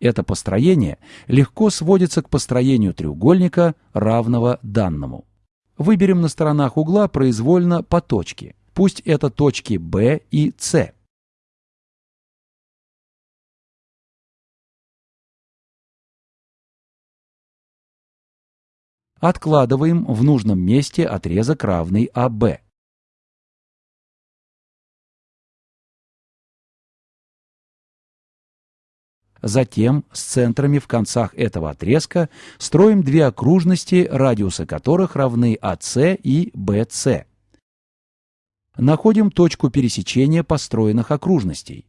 Это построение легко сводится к построению треугольника, равного данному. Выберем на сторонах угла произвольно по точке. Пусть это точки B и C. Откладываем в нужном месте отрезок, равный АБ. Затем с центрами в концах этого отрезка строим две окружности, радиусы которых равны АС и БС. Находим точку пересечения построенных окружностей.